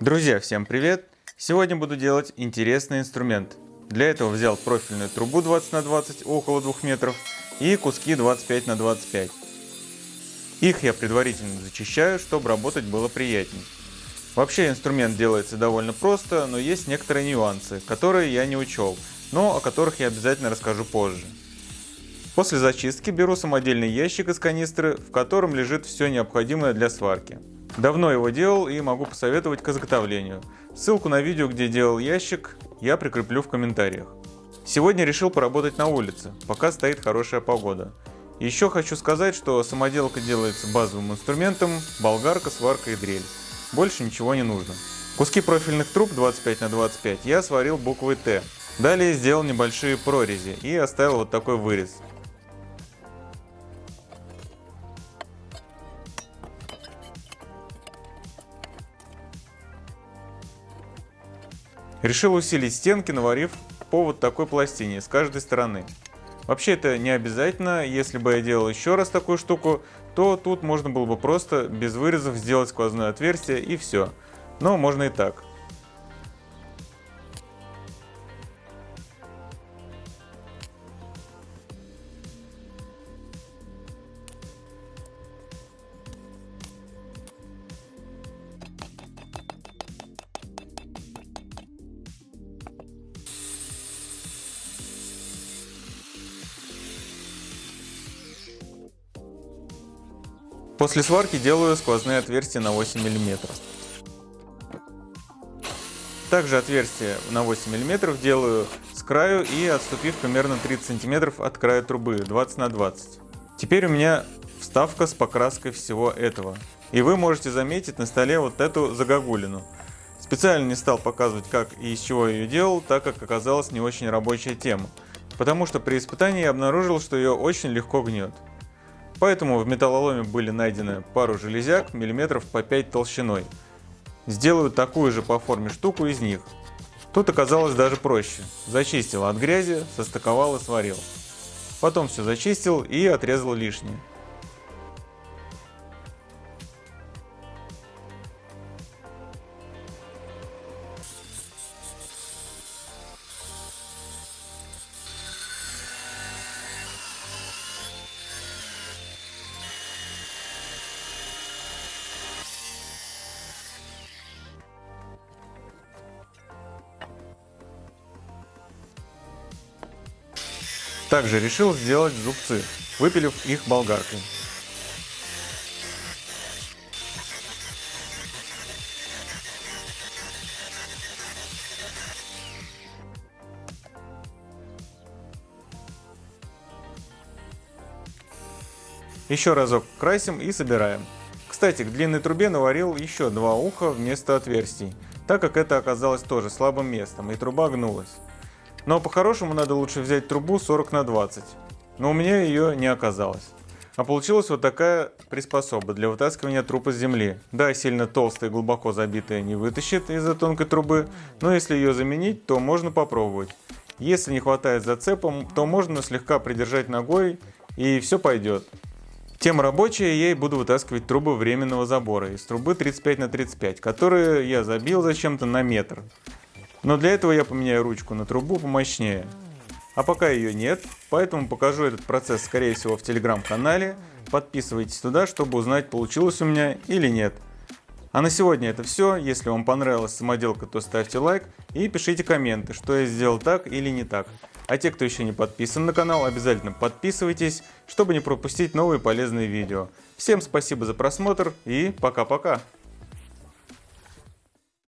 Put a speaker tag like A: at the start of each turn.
A: Друзья, всем привет! Сегодня буду делать интересный инструмент. Для этого взял профильную трубу 20 на 20 около 2 метров и куски 25 на 25. Их я предварительно зачищаю, чтобы работать было приятнее. Вообще инструмент делается довольно просто, но есть некоторые нюансы, которые я не учел, но о которых я обязательно расскажу позже. После зачистки беру самодельный ящик из канистры, в котором лежит все необходимое для сварки. Давно его делал и могу посоветовать к изготовлению. Ссылку на видео, где делал ящик, я прикреплю в комментариях. Сегодня решил поработать на улице, пока стоит хорошая погода. Еще хочу сказать, что самоделка делается базовым инструментом, болгарка, сварка и дрель. Больше ничего не нужно. Куски профильных труб 25 на 25 я сварил буквой Т. Далее сделал небольшие прорези и оставил вот такой вырез. Решил усилить стенки, наварив по вот такой пластине с каждой стороны. Вообще это не обязательно, если бы я делал еще раз такую штуку, то тут можно было бы просто без вырезов сделать сквозное отверстие и все. Но можно и так. После сварки делаю сквозные отверстия на 8 мм. Также отверстие на 8 мм делаю с краю и отступив примерно 30 см от края трубы 20 на 20. Теперь у меня вставка с покраской всего этого. И вы можете заметить на столе вот эту загогулину. Специально не стал показывать как и из чего я ее делал, так как оказалась не очень рабочая тема. Потому что при испытании я обнаружил, что ее очень легко гнет. Поэтому в металлоломе были найдены пару железяк миллиметров по 5 толщиной. Сделаю такую же по форме штуку из них. Тут оказалось даже проще. Зачистил от грязи, состыковал и сварил. Потом все зачистил и отрезал лишнее. Также решил сделать зубцы, выпилив их болгаркой. Еще разок красим и собираем. Кстати, к длинной трубе наварил еще два уха вместо отверстий, так как это оказалось тоже слабым местом и труба гнулась. Но по-хорошему надо лучше взять трубу 40 на 20. Но у меня ее не оказалось. А получилась вот такая приспособа для вытаскивания труб из земли. Да, сильно толстая и глубоко забитая не вытащит из-за тонкой трубы, но если ее заменить, то можно попробовать. Если не хватает зацепом, то можно слегка придержать ногой и все пойдет. Тема рабочая, я и буду вытаскивать трубы временного забора из трубы 35 на 35, которые я забил зачем-то на метр. Но для этого я поменяю ручку на трубу помощнее. А пока ее нет, поэтому покажу этот процесс скорее всего в телеграм-канале. Подписывайтесь туда, чтобы узнать получилось у меня или нет. А на сегодня это все. Если вам понравилась самоделка, то ставьте лайк и пишите комменты, что я сделал так или не так. А те, кто еще не подписан на канал, обязательно подписывайтесь, чтобы не пропустить новые полезные видео. Всем спасибо за просмотр и пока-пока.